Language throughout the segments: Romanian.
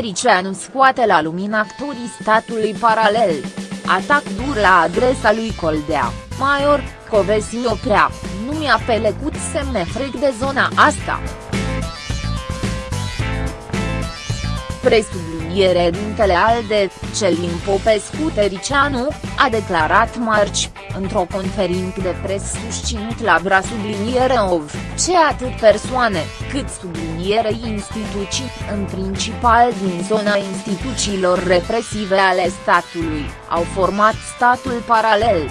Tericianu scoate la lumină actorii statului paralel. Atac dur la adresa lui Coldea, Maior, Covesi oprea, nu mi-a pelecut semne frec de zona asta. Presubliniere dintele ALDE, Celin Popescu Tericianu, a declarat marci, într-o conferință de pres susținut la Bra subliniere OV, ce atât persoane, cât subliniere instituții, în principal din zona instituțiilor represive ale statului, au format statul paralel.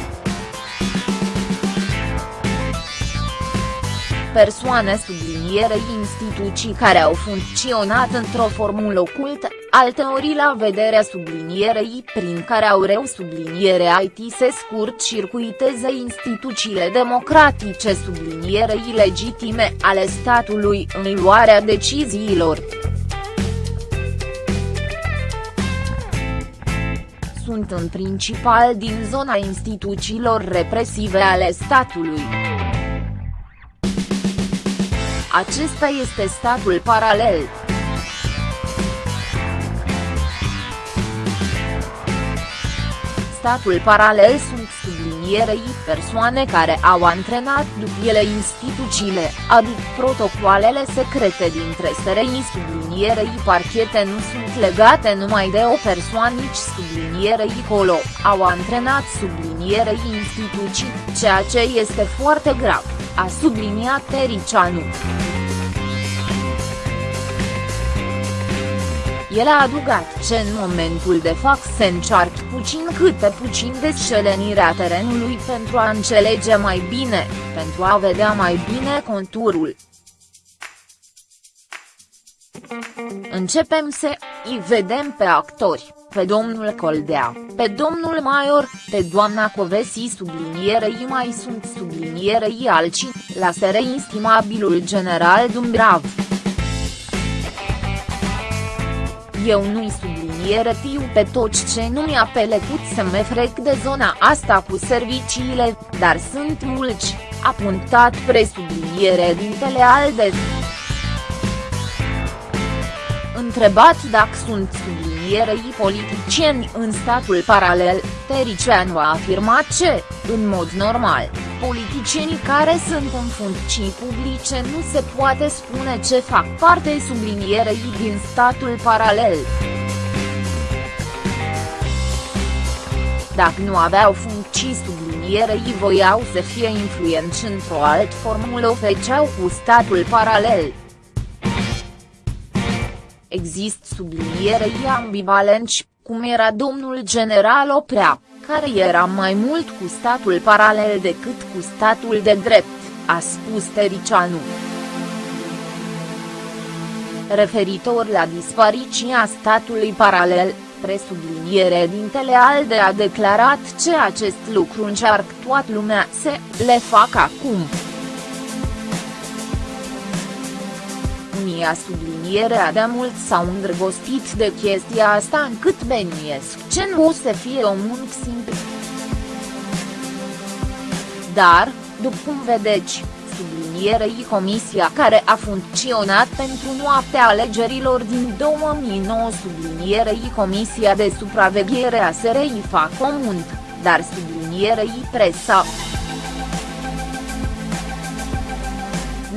Persoane sublinierei instituții care au funcționat într-o formulă ocultă, alteori la vederea sublinierei prin care au reu subliniere IT se scurt circuiteze instituțiile democratice sublinierei legitime ale statului în luarea deciziilor. Sunt în principal din zona instituțiilor represive ale statului. Acesta este statul paralel. Statul paralel sunt sublinierei persoane care au antrenat după ele instituțiile, adică protocoalele secrete dintre SRI sublinierei parchete nu sunt legate numai de o persoană nici sublinierei colo, au antrenat sublinierei instituții, ceea ce este foarte grav a subliniat Tericianu. El a adugat ce în momentul de fapt se încearcă puțin câte puțin descelenirea terenului pentru a înțelege mai bine, pentru a vedea mai bine conturul. Începem să îi vedem pe actori pe domnul Coldea, pe domnul Maior, pe doamna Covesi sublinierei mai sunt sublinierei alții, la sere instimabilul general Dumbrav. Eu nu-i subliniere tiu pe toți ce nu mi-a pelecut să mă frec de zona asta cu serviciile, dar sunt mulți, a punctat presubliniere dintele Alde. Întrebat dacă sunt subliniere carierei politicieni în statul paralel, Tericianu a afirmat ce, în mod normal, politicienii care sunt în funcții publice nu se poate spune ce fac parte sublinierei din statul paralel. Dacă nu aveau funcții sublinierei voiau să fie influenți într-o alt formulă o feceau cu statul paralel. Există sublinierei ambivalenți, cum era domnul general Oprea, care era mai mult cu statul paralel decât cu statul de drept, a spus Tericianu. Referitor la dispariția statului paralel, presubliniere dintele ALDE a declarat ce acest lucru încearcă toată lumea să le facă acum. Unii a sublinierea de mult s-au îndrăgostit de chestia asta încât beniesc ce nu o să fie o muncă simplu. Dar, după cum vedeți, sublinierei comisia care a funcționat pentru noaptea alegerilor din 2009 sublinierei comisia de supraveghere a SRI fac comun, dar sublinierei presa.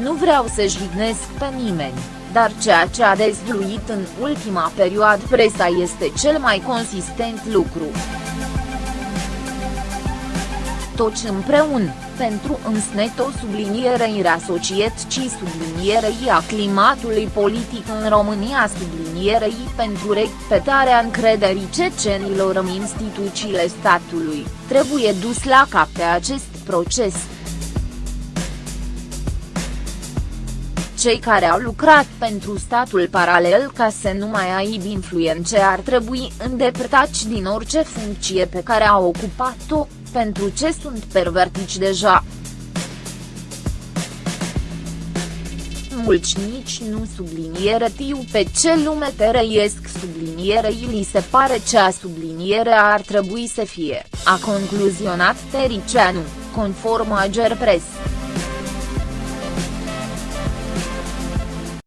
Nu vreau să jignesc pe nimeni, dar ceea ce a dezvăluit în ultima perioadă presa este cel mai consistent lucru. Toți împreună, pentru însnet o sublinierei reasociet ci sublinierei a climatului politic în România sublinierei pentru repetarea încrederii cecenilor în instituțiile statului, trebuie dus la cap pe acest proces. Cei care au lucrat pentru statul paralel ca să nu mai aibă influențe ar trebui îndepărtați din orice funcție pe care au ocupat-o, pentru ce sunt pervertici deja. Mulți nici nu subliniere tiu pe ce lume te răiesc sublinierei li se pare ce a sublinierea ar trebui să fie, a concluzionat Tericianu, conform Ager Press.